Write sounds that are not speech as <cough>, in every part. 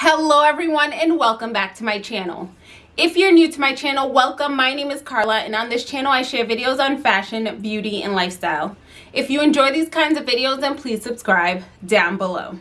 Hello everyone and welcome back to my channel. If you're new to my channel, welcome. My name is Carla and on this channel I share videos on fashion, beauty, and lifestyle. If you enjoy these kinds of videos, then please subscribe down below.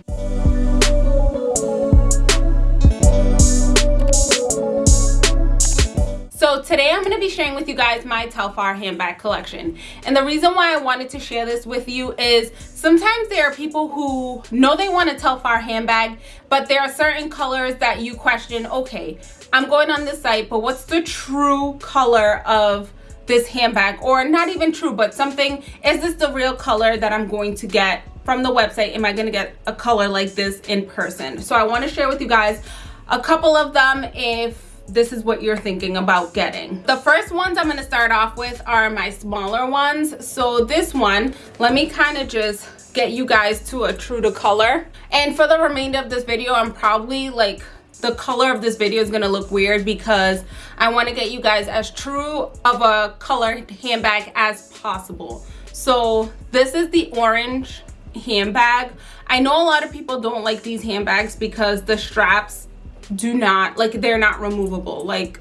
So today I'm going to be sharing with you guys my Telfar handbag collection. And the reason why I wanted to share this with you is sometimes there are people who know they want a Telfar handbag, but there are certain colors that you question, okay, I'm going on this site, but what's the true color of this handbag? Or not even true, but something, is this the real color that I'm going to get from the website? Am I going to get a color like this in person? So I want to share with you guys a couple of them if this is what you're thinking about getting. The first ones I'm going to start off with are my smaller ones. So this one, let me kind of just get you guys to a true to color. And for the remainder of this video, I'm probably like the color of this video is going to look weird because I want to get you guys as true of a color handbag as possible. So this is the orange handbag. I know a lot of people don't like these handbags because the straps do not like they're not removable. Like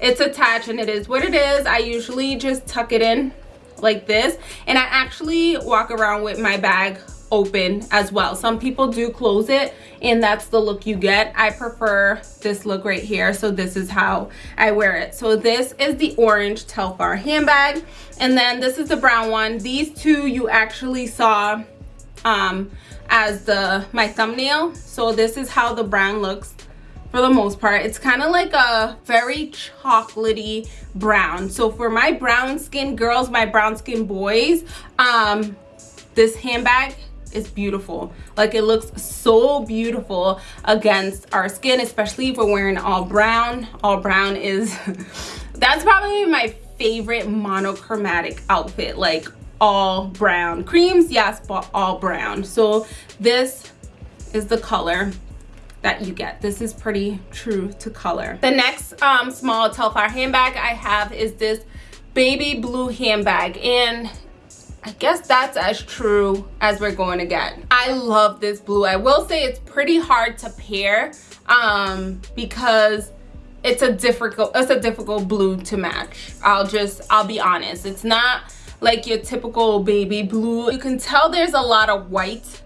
it's attached and it is what it is. I usually just tuck it in like this. And i actually walk around with my bag open as well. Some people do close it and that's the look you get. I prefer this look right here. So this is how i wear it. So this is the orange telfar handbag. And then this is the brown one. These two you actually saw um as the my thumbnail. So this is how the brown looks for the most part it's kind of like a very chocolatey brown. So for my brown skin girls my brown skin boys um this handbag is beautiful. Like it looks so beautiful against our skin especially if we're wearing all brown. All brown is <laughs> that's probably my favorite monochromatic outfit. Like all brown creams yes but all brown. So this is the color that you get. This is pretty true to color. The next um, small Telfar handbag I have is this baby blue handbag and I guess that's as true as we're going to get. I love this blue. I will say it's pretty hard to pair um, because it's a difficult it's a difficult blue to match. I'll just I'll be honest. It's not like your typical baby blue. You can tell there's a lot of white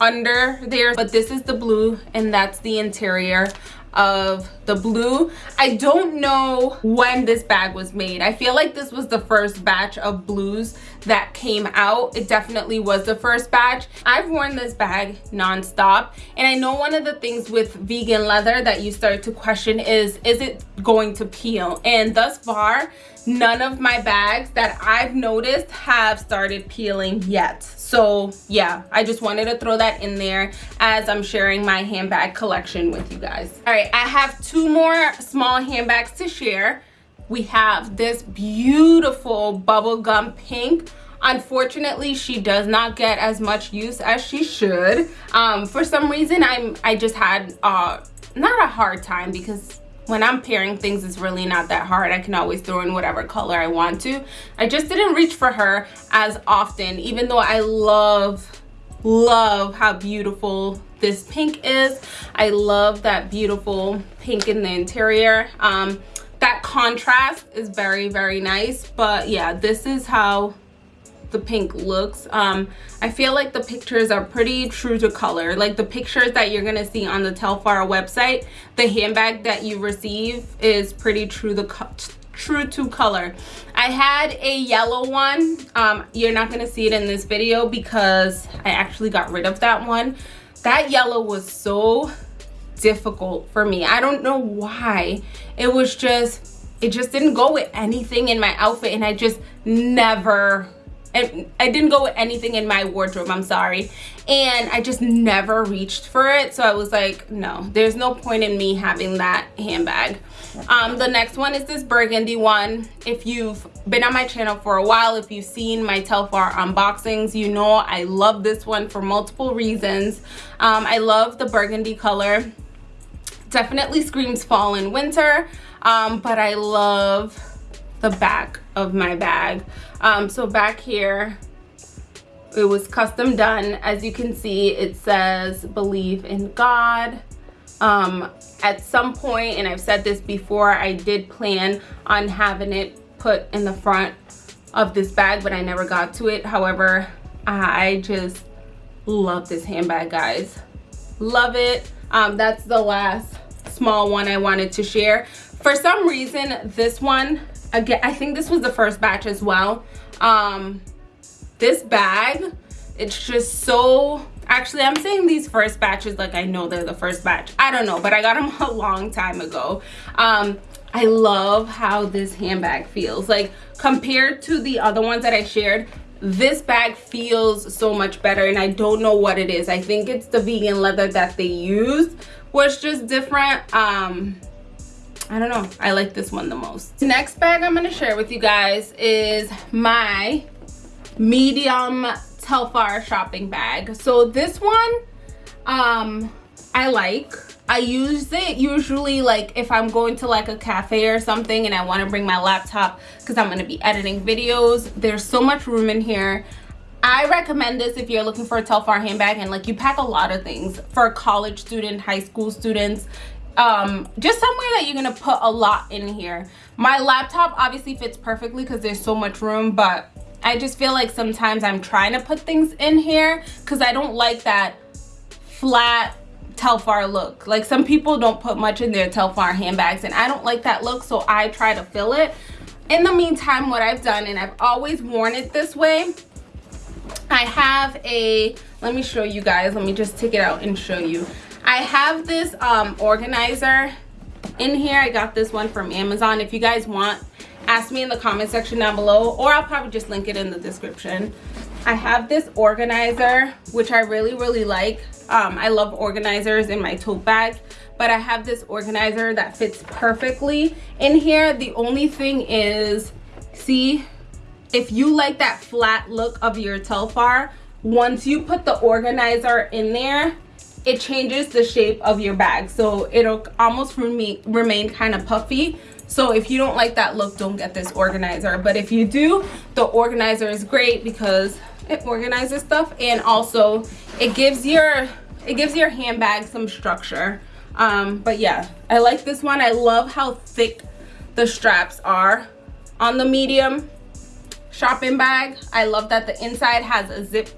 under there but this is the blue and that's the interior of the blue. I don't know when this bag was made. I feel like this was the first batch of blues that came out. It definitely was the first batch. I've worn this bag non-stop and i know one of the things with vegan leather that you start to question is is it going to peel? And thus far none of my bags that I've noticed have started peeling yet. So yeah, I just wanted to throw that in there as I'm sharing my handbag collection with you guys. All right, I have two more small handbags to share. We have this beautiful bubblegum pink unfortunately she does not get as much use as she should um for some reason i'm i just had uh not a hard time because when I'm pairing things, it's really not that hard. I can always throw in whatever color I want to. I just didn't reach for her as often, even though I love, love how beautiful this pink is. I love that beautiful pink in the interior. Um, that contrast is very, very nice. But yeah, this is how the pink looks um i feel like the pictures are pretty true to color like the pictures that you're gonna see on the telfar website the handbag that you receive is pretty true true to color i had a yellow one um you're not gonna see it in this video because i actually got rid of that one that yellow was so difficult for me. I don't know why. It was just it just didn't go with anything in my outfit and i just never and I didn't go with anything in my wardrobe I'm sorry. And I just never reached for it so I was like no. There's no point in me having that handbag. Um, the next one is this burgundy one. If you've been on my channel for a while if you've seen my Telfar unboxings you know I love this one for multiple reasons. Um, I love the burgundy color. Definitely screams fall and winter um, but I love the back of my bag. Um, so back here it was custom done. As you can see it says believe in god. Um at some point and i've said this before i did plan on having it put in the front of this bag but i never got to it. However i just love this handbag guys. Love it. Um that's the last small one i wanted to share. For some reason this one again i think this was the first batch as well. Um this bag it's just so actually i'm saying these first batches like i know they're the first batch. I don't know but i got them <laughs> a long time ago. Um i love how this handbag feels. Like compared to the other ones that i shared this bag feels so much better and i don't know what it is. I think it's the vegan leather that they used was just different. Um i don't know i like this one the most next bag i'm going to share with you guys is my medium Telfar shopping bag. So this one, um, I like. I use it usually like if I'm going to like a cafe or something and I want to bring my laptop because I'm going to be editing videos. There's so much room in here. I recommend this if you're looking for a Telfar handbag and like you pack a lot of things for college student, high school students, um, just somewhere that you're to put a lot in here. My laptop obviously fits perfectly because there's so much room, but I just feel like sometimes I'm trying to put things in here because I don't like that flat Telfar look. Like some people don't put much in their Telfar handbags and I don't like that look so I try to fill it. In the meantime, what I've done, and I've always worn it this way, I have a, let me show you guys, let me just take it out and show you. I have this um, organizer in here. I got this one from Amazon. If you guys want ask me in the comment section down below or I'll probably just link it in the description. I have this organizer which I really really like. Um, I love organizers in my tote bag, but I have this organizer that fits perfectly in here. The only thing is see if you like that flat look of your Telfar once you put the organizer in there it changes the shape of your bag. So it'll almost remain remain kind of puffy. So if you don't like that look don't get this organizer. But if you do the organizer is great because it organizes stuff and also it gives your it gives your handbag some structure. Um but yeah i like this one. I love how thick the straps are on the medium shopping bag. I love that the inside has a zip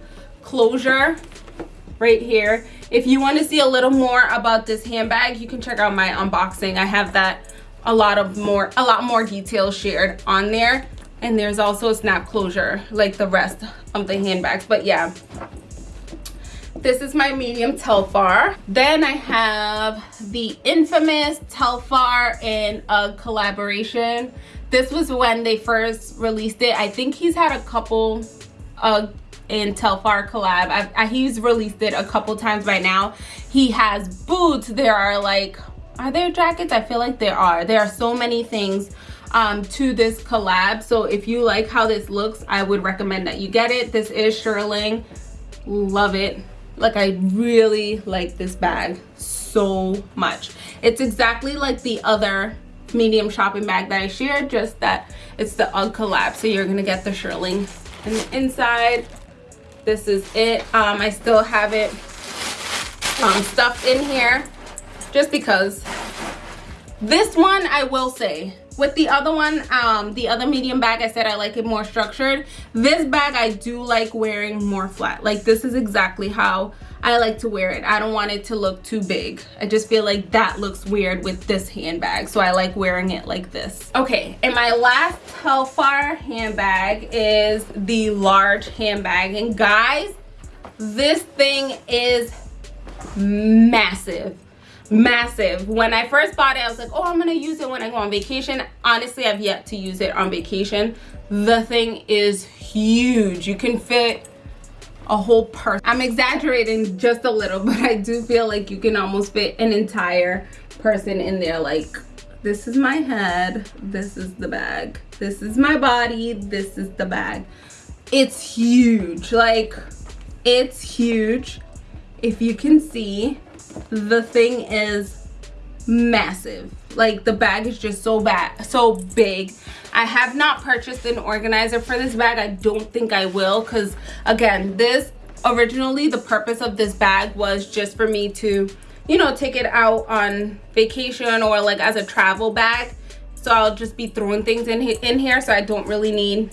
closure right here if you want to see a little more about this handbag you can check out my unboxing i have that a lot of more a lot more details shared on there and there's also a snap closure like the rest of the handbags but yeah this is my medium Telfar. Then I have the infamous Telfar in a collaboration. This was when they first released it. I think he's had a couple uh, in Telfar collab. I, I, he's released it a couple times by now. He has boots. There are like are there jackets? I feel like there are. There are so many things um, to this collab. So if you like how this looks i would recommend that you get it. This is shearling love it. Like i really like this bag so much. It's exactly like the other medium shopping bag that i shared just that it's the UGG collab. So you're gonna get the shearling and the inside this is it. Um i still have it um stuffed in here just because. This one i will say with the other one um the other medium bag i said i like it more structured. This bag i do like wearing more flat. Like this is exactly how i like to wear it. I don't want it to look too big. I just feel like that looks weird with this handbag so i like wearing it like this. Okay and my last Telfar handbag is the large handbag. And guys this thing is massive massive. When i first bought it i was like oh i'm gonna use it when i go on vacation. Honestly i've yet to use it on vacation. The thing is huge. You can fit a whole person i'm exaggerating just a little <laughs> but i do feel like you can almost fit an entire person in there. Like this is my head. This is the bag. This is my body. This is the bag. It's huge. Like it's huge. If you can see the thing is massive. Like the bag is just so bad so big. I have not purchased an organizer for this bag. I don't think i will because again this originally the purpose of this bag was just for me to you know take it out on vacation or like as a travel bag. So i'll just be throwing things in in here so i don't really need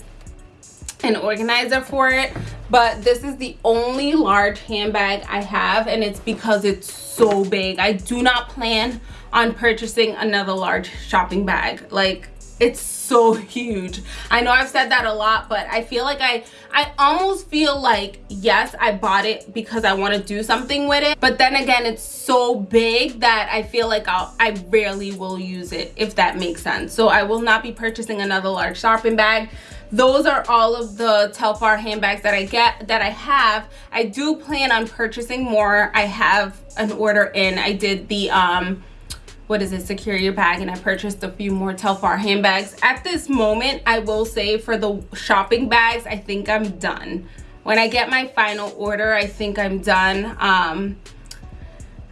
an organizer for it but this is the only large handbag i have and it's because it's so big. I do not plan on purchasing another large shopping bag. Like it's so <laughs> huge. I know i've said that a lot but i feel like i i almost feel like yes i bought it because i want to do something with it. But then again it's so big that i feel like i'll i rarely will use it if that makes sense. So i will not be purchasing another large shopping bag those are all of the telfar handbags that i get that i have. I do plan on purchasing more. I have an order in. I did the um what is it secure your bag and i purchased a few more telfar handbags. At this moment i will say for the shopping bags i think i'm done. When i get my final order i think i'm done. Um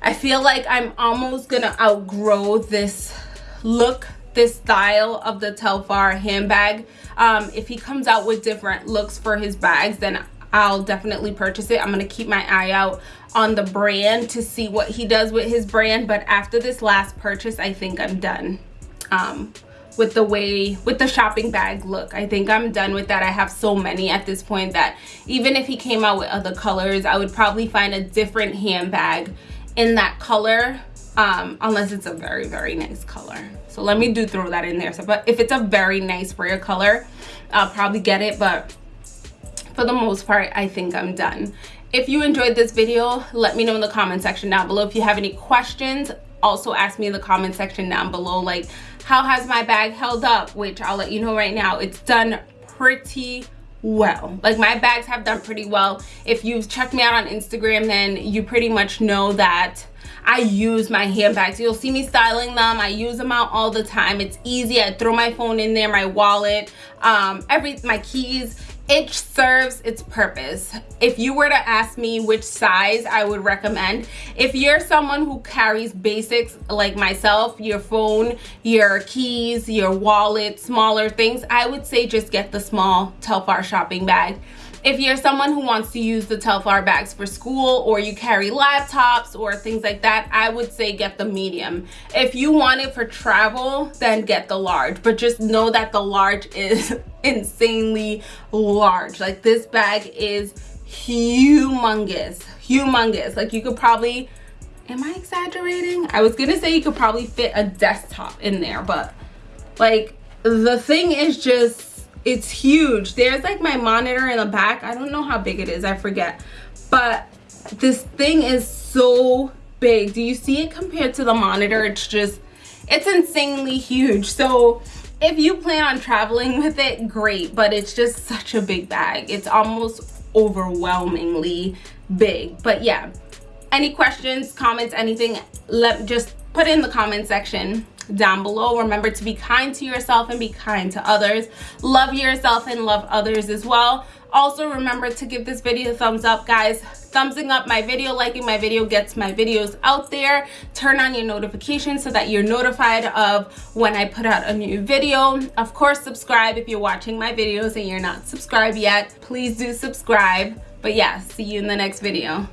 i feel like i'm almost gonna outgrow this look this style of the telfar handbag um if he comes out with different looks for his bags then I'll definitely purchase it. I'm going to keep my eye out on the brand to see what he does with his brand. But after this last purchase, I think I'm done um, with the way, with the shopping bag look. I think I'm done with that. I have so many at this point that even if he came out with other colors, I would probably find a different handbag in that color um, unless it's a very, very nice color. So let me do throw that in there. So, but if it's a very nice rare color, I'll probably get it. But for the most part i think i'm done if you enjoyed this video let me know in the comment section down below if you have any questions also ask me in the comment section down below like how has my bag held up which i'll let you know right now it's done pretty well like my bags have done pretty well if you've checked me out on instagram then you pretty much know that I use my handbags. You'll see me styling them. I use them out all the time. It's easy. I throw my phone in there, my wallet, um, every my keys it serves its purpose if you were to ask me which size i would recommend if you're someone who carries basics like myself your phone your keys your wallet smaller things i would say just get the small telfar shopping bag if you're someone who wants to use the Telfar bags for school or you carry laptops or things like that, I would say get the medium. If you want it for travel, then get the large. But just know that the large is <laughs> insanely large. Like this bag is humongous, humongous. Like you could probably, am I exaggerating? I was gonna say you could probably fit a desktop in there, but like the thing is just it's huge. There's like my monitor in the back. I don't know how big it is. I forget. But this thing is so big. Do you see it compared to the monitor? It's just it's insanely huge. So if you plan on traveling with it great. But it's just such a big bag. It's almost overwhelmingly big. But yeah. Any questions comments anything let just put in the comment section down below. Remember to be kind to yourself and be kind to others. Love yourself and love others as well. Also remember to give this video a thumbs up guys. Thumbsing up my video liking my video gets my videos out there. Turn on your notifications so that you're notified of when i put out a new video. Of course subscribe if you're watching my videos and you're not subscribed yet. Please do subscribe. But yeah see you in the next video